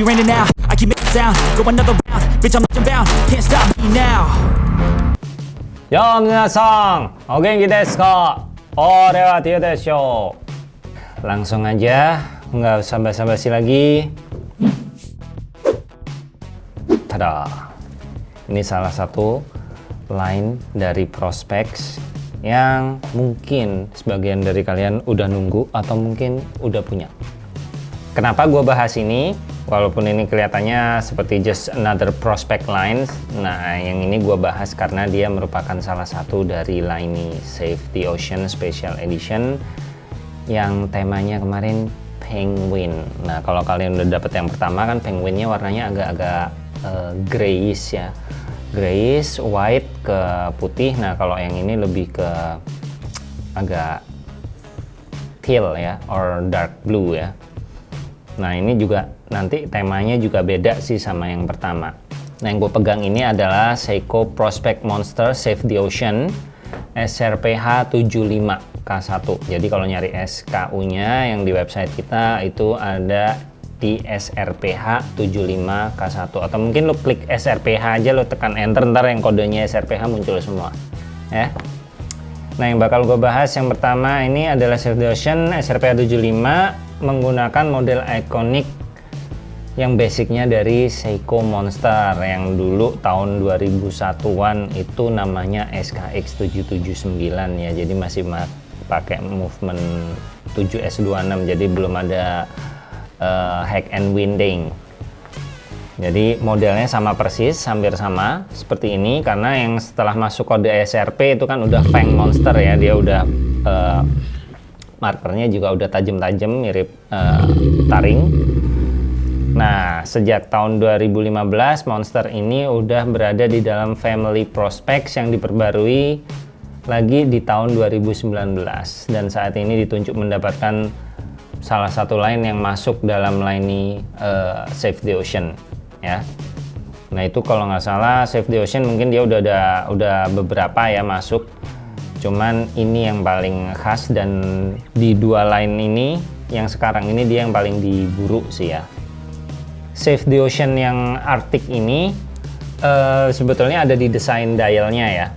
be raining now. I keep making sound, go another round. Bitch, I'm bound, can't stop me now. Yo, minasan, o genki desu ka? Ore desho. Langsung aja, nggak usah basa-basi lagi. Tada. Ini salah satu line dari prospects yang mungkin sebagian dari kalian udah nunggu atau mungkin udah punya. Kenapa gue bahas ini? Walaupun ini kelihatannya seperti just another prospect lines, nah yang ini gue bahas karena dia merupakan salah satu dari line Save the Ocean Special Edition yang temanya kemarin penguin. Nah kalau kalian udah dapet yang pertama kan penguinnya warnanya agak-agak uh, grayish ya, grayish, white ke putih. Nah kalau yang ini lebih ke agak teal ya, or dark blue ya. Nah ini juga nanti temanya juga beda sih sama yang pertama. Nah yang gue pegang ini adalah Seiko Prospect Monster Save the Ocean SRPH 75K1. Jadi kalau nyari SKU-nya yang di website kita itu ada di SRPH 75K1 atau mungkin lo klik SRPH aja lo tekan enter ntar yang kodenya SRPH muncul semua ya. Nah yang bakal gue bahas yang pertama ini adalah Save the Ocean SRPH 75 menggunakan model ikonik yang basicnya dari Seiko Monster yang dulu tahun 2001-an itu namanya SKX 779 ya. Jadi masih pakai movement 7S26 jadi belum ada uh, hack and winding. Jadi modelnya sama persis hampir sama seperti ini karena yang setelah masuk kode SRP itu kan udah Fang Monster ya. Dia udah uh, markernya juga udah tajam-tajam mirip uh, taring Nah, sejak tahun 2015 Monster ini udah berada di dalam family prospects yang diperbarui lagi di tahun 2019 dan saat ini ditunjuk mendapatkan salah satu line yang masuk dalam line uh, Save the Ocean ya. Nah, itu kalau nggak salah Save the Ocean mungkin dia udah ada udah beberapa ya masuk. Cuman ini yang paling khas dan di dua line ini yang sekarang ini dia yang paling diburu sih ya Save the Ocean yang Arctic ini uh, sebetulnya ada di desain dialnya ya.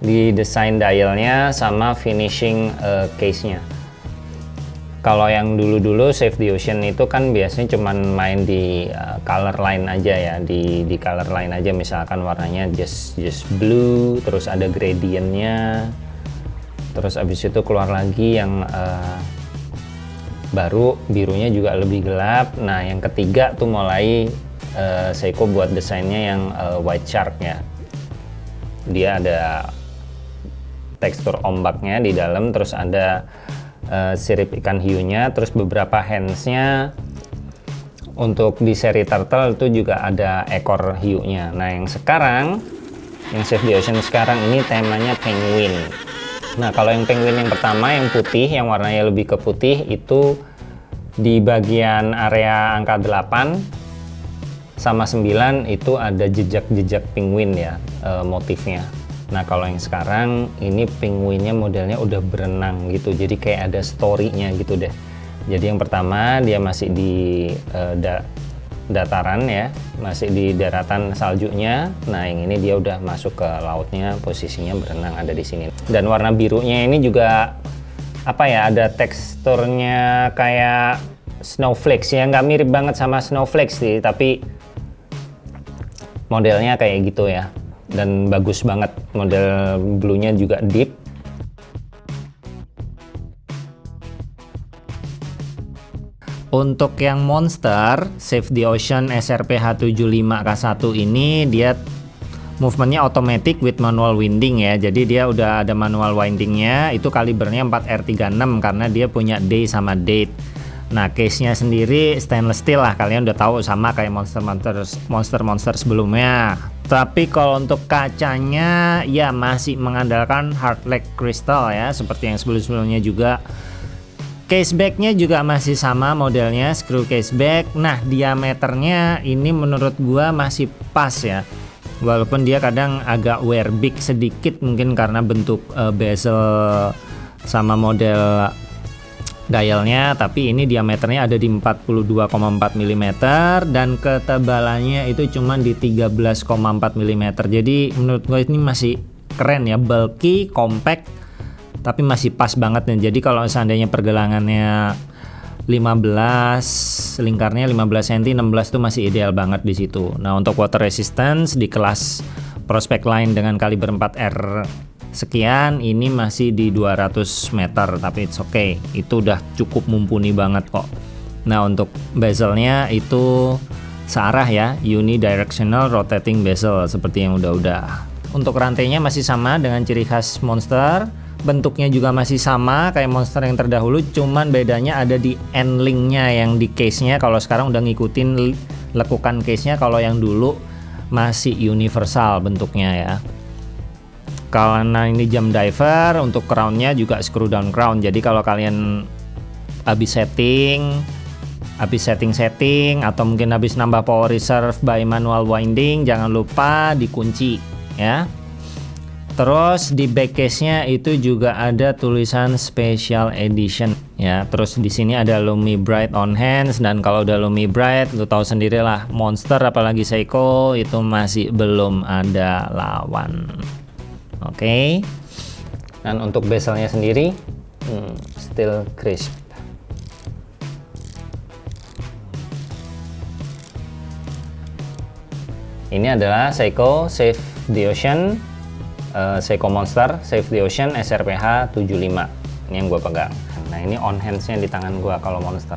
Di desain dialnya sama finishing uh, case-nya. Kalau yang dulu-dulu Save the Ocean itu kan biasanya cuman main di uh, color line aja ya, di di color line aja misalkan warnanya just just blue, terus ada gradientnya, terus abis itu keluar lagi yang uh, baru birunya juga lebih gelap. Nah yang ketiga tuh mulai uh, Seiko buat desainnya yang uh, white shark ya, dia ada tekstur ombaknya di dalam, terus ada uh, sirip ikan hiunya terus beberapa handsnya. Untuk di seri turtle itu juga ada ekor hiunya. Nah yang sekarang yang Save the Ocean sekarang ini temanya penguin nah kalau yang penguin yang pertama yang putih yang warnanya lebih ke putih itu di bagian area angka 8 sama 9 itu ada jejak-jejak penguin ya e, motifnya. Nah kalau yang sekarang ini penguinnya modelnya udah berenang gitu jadi kayak ada storynya gitu deh. Jadi yang pertama dia masih di uh, da dataran ya masih di daratan saljunya. Nah yang ini dia udah masuk ke lautnya posisinya berenang ada di sini. Dan warna birunya ini juga apa ya ada teksturnya kayak snowflakes ya. Nggak mirip banget sama snowflakes sih tapi modelnya kayak gitu ya. Dan bagus banget model blue-nya juga deep Untuk yang monster Save the Ocean SRPH75K1 ini dia movementnya automatic with manual winding ya. Jadi dia udah ada manual windingnya. Itu kalibernya 4R36 karena dia punya day sama date. Nah case nya sendiri stainless steel lah. Kalian udah tahu sama kayak monster monster monster monster sebelumnya. Tapi kalau untuk kacanya ya masih mengandalkan hard leg crystal ya. Seperti yang sebelum-sebelumnya juga casebacknya juga masih sama modelnya screw caseback nah diameternya ini menurut gua masih pas ya. Walaupun dia kadang agak wear big sedikit mungkin karena bentuk uh, bezel sama model dialnya tapi ini diameternya ada di 42,4 mm dan ketebalannya itu cuma di 13,4 mm jadi menurut gue ini masih keren ya bulky compact tapi masih pas banget nih. Jadi kalau seandainya pergelangannya 15 lingkarnya 15 cm 16 itu masih ideal banget di situ. Nah untuk water resistance di kelas prospect line dengan kaliber 4R sekian ini masih di 200 meter tapi it's okay. Itu udah cukup mumpuni banget kok. Nah untuk bezelnya itu searah ya unidirectional rotating bezel seperti yang udah-udah. Untuk rantainya masih sama dengan ciri khas monster bentuknya juga masih sama kayak monster yang terdahulu cuman bedanya ada di end linknya yang di case nya kalau sekarang udah ngikutin lekukan case nya kalau yang dulu masih universal bentuknya ya. Karena ini jam diver untuk crownnya juga screw down crown. Jadi kalau kalian habis setting habis setting-setting atau mungkin habis nambah power reserve by manual winding jangan lupa dikunci ya Terus di back case-nya itu juga ada tulisan special edition ya. Terus di sini ada Lumi Bright on hands dan kalau udah Lumi Bright lu tahu sendiri lah monster apalagi Seiko itu masih belum ada lawan. Oke. Okay. Dan untuk bezelnya sendiri hmm, still crisp. Ini adalah Seiko Save the Ocean uh, Seiko Monster Save the Ocean SRPH 75 ini yang gue pegang. Nah ini on handsnya di tangan gue kalau Monster.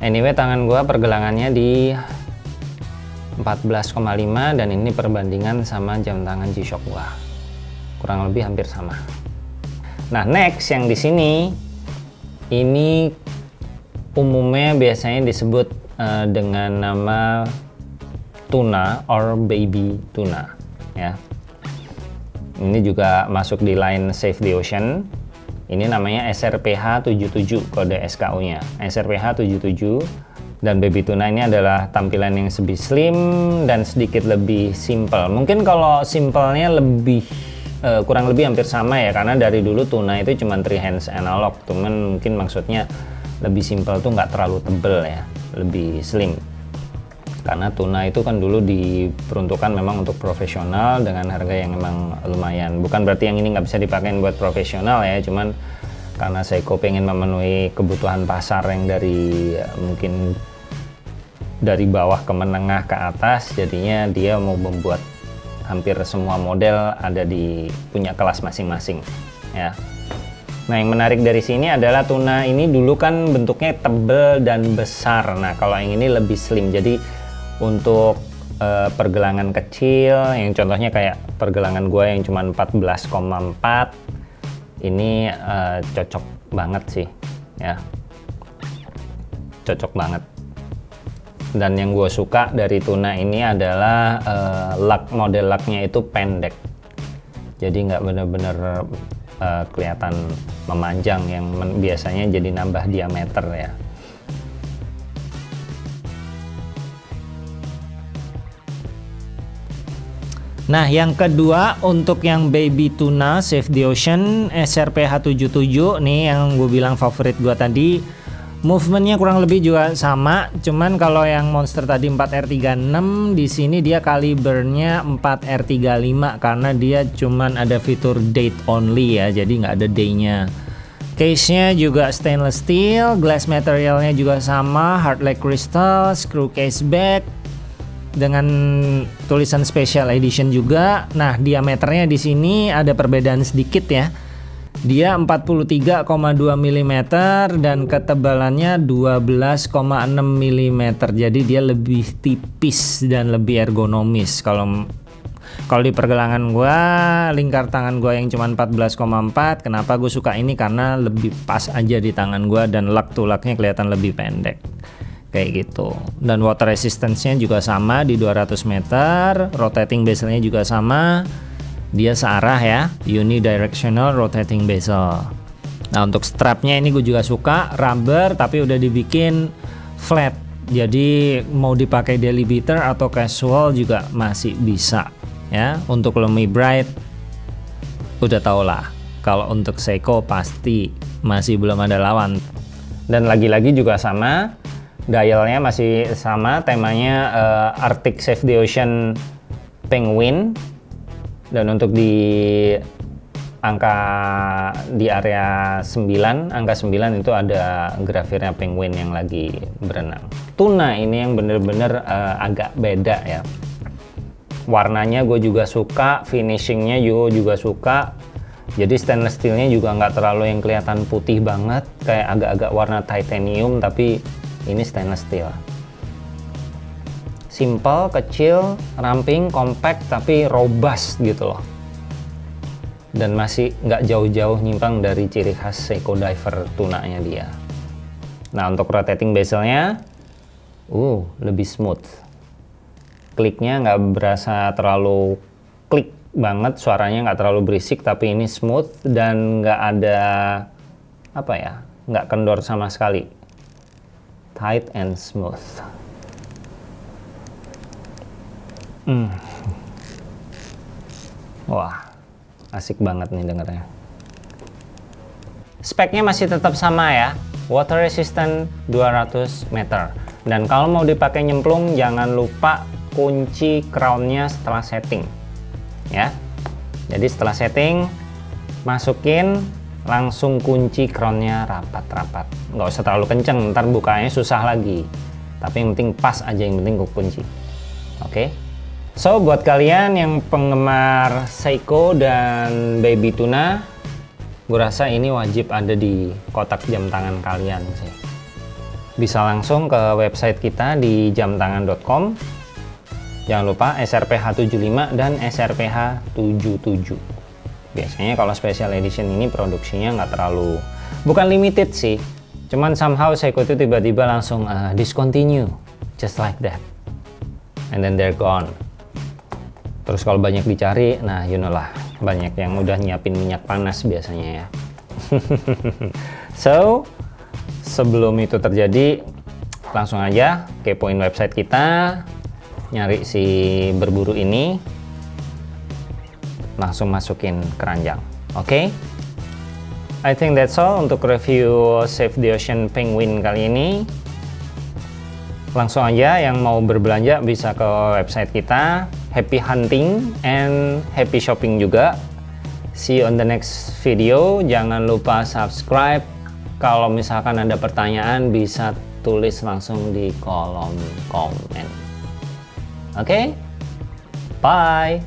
Anyway tangan gue pergelangannya di 14,5 dan ini perbandingan sama jam tangan G-Shock gua. Kurang lebih hampir sama. Nah next yang di sini ini umumnya biasanya disebut uh, dengan nama tuna or baby tuna ya ini juga masuk di line Save the Ocean. Ini namanya SRPH 77 kode SKU nya SRPH 77 dan baby tuna ini adalah tampilan yang lebih slim dan sedikit lebih simple. Mungkin kalau simpelnya lebih uh, kurang lebih hampir sama ya karena dari dulu tuna itu cuma three hands analog. Cuman mungkin maksudnya lebih simple tuh nggak terlalu tebel ya lebih slim karena tuna itu kan dulu diperuntukkan memang untuk profesional dengan harga yang memang lumayan. Bukan berarti yang ini nggak bisa dipakai buat profesional ya cuman karena Seiko pengen memenuhi kebutuhan pasar yang dari mungkin dari bawah ke menengah ke atas jadinya dia mau membuat hampir semua model ada di punya kelas masing-masing ya. Nah yang menarik dari sini adalah tuna ini dulu kan bentuknya tebel dan besar. Nah kalau yang ini lebih slim. Jadi untuk uh, pergelangan kecil yang contohnya kayak pergelangan gue yang cuma 14,4 ini uh, cocok banget sih ya. Cocok banget. Dan yang gue suka dari tuna ini adalah uh, lug model lugnya itu pendek. Jadi nggak bener-bener uh, kelihatan memanjang yang biasanya jadi nambah diameter ya Nah, yang kedua untuk yang baby tuna Save the Ocean SRPH77 nih yang gue bilang favorit gue tadi. Movementnya kurang lebih juga sama, cuman kalau yang monster tadi 4R36 di sini dia kalibernya 4R35 karena dia cuman ada fitur date only ya, jadi nggak ada day-nya. Case-nya juga stainless steel, glass materialnya juga sama, hard like crystal, screw case back, dengan tulisan special edition juga. Nah, diameternya di sini ada perbedaan sedikit ya. Dia 43,2 mm dan ketebalannya 12,6 mm. Jadi dia lebih tipis dan lebih ergonomis. Kalau kalau di pergelangan gua, lingkar tangan gua yang cuma 14,4, kenapa gue suka ini karena lebih pas aja di tangan gua dan lak tulaknya kelihatan lebih pendek kayak gitu. Dan water resistance-nya juga sama di 200 meter rotating bezelnya juga sama. Dia searah ya unidirectional rotating bezel nah untuk strapnya ini gue juga suka rubber tapi udah dibikin flat. Jadi mau dipakai daily beater atau casual juga masih bisa ya. Untuk Lumi Bright udah tau lah. Kalau untuk Seiko pasti masih belum ada lawan. Dan lagi-lagi juga sama dialnya masih sama temanya uh, Arctic Save the Ocean Penguin. Dan untuk di angka di area 9 angka 9 itu ada grafirnya penguin yang lagi berenang. Tuna ini yang bener-bener uh, agak beda ya. Warnanya gue juga suka finishingnya juga juga suka. Jadi stainless steelnya juga nggak terlalu yang kelihatan putih banget kayak agak-agak warna titanium tapi ini stainless steel simple, kecil, ramping, compact tapi robust gitu loh dan masih nggak jauh-jauh nyimpang dari ciri khas Seiko Diver tunanya dia. Nah untuk rotating bezelnya, uh lebih smooth. Kliknya nggak berasa terlalu klik banget, suaranya nggak terlalu berisik, tapi ini smooth dan nggak ada apa ya, nggak kendor sama sekali. Tight and smooth. Hmm. Wah asik banget nih dengernya speknya masih tetap sama ya water resistant 200 meter dan kalau mau dipakai nyemplung jangan lupa kunci crownnya setelah setting ya jadi setelah setting masukin langsung kunci crownnya rapat-rapat nggak usah terlalu kenceng ntar bukanya susah lagi tapi yang penting pas aja yang penting kunci oke okay? So, buat kalian yang penggemar Seiko dan Baby Tuna, gue rasa ini wajib ada di kotak jam tangan kalian sih. Bisa langsung ke website kita di jamtangan.com. Jangan lupa SRPH75 dan SRPH77. Biasanya kalau special edition ini produksinya nggak terlalu, bukan limited sih. Cuman somehow Seiko itu tiba-tiba langsung uh, discontinue, just like that. And then they're gone terus kalau banyak dicari nah you know lah banyak yang udah nyiapin minyak panas biasanya ya so sebelum itu terjadi langsung aja kepoin website kita nyari si berburu ini langsung masukin keranjang. Oke? Okay? I think that's all untuk review Save the Ocean Penguin kali ini. Langsung aja yang mau berbelanja bisa ke website kita happy hunting and happy shopping juga. See you on the next video. Jangan lupa subscribe. Kalau misalkan ada pertanyaan bisa tulis langsung di kolom komen. Oke? Okay? bye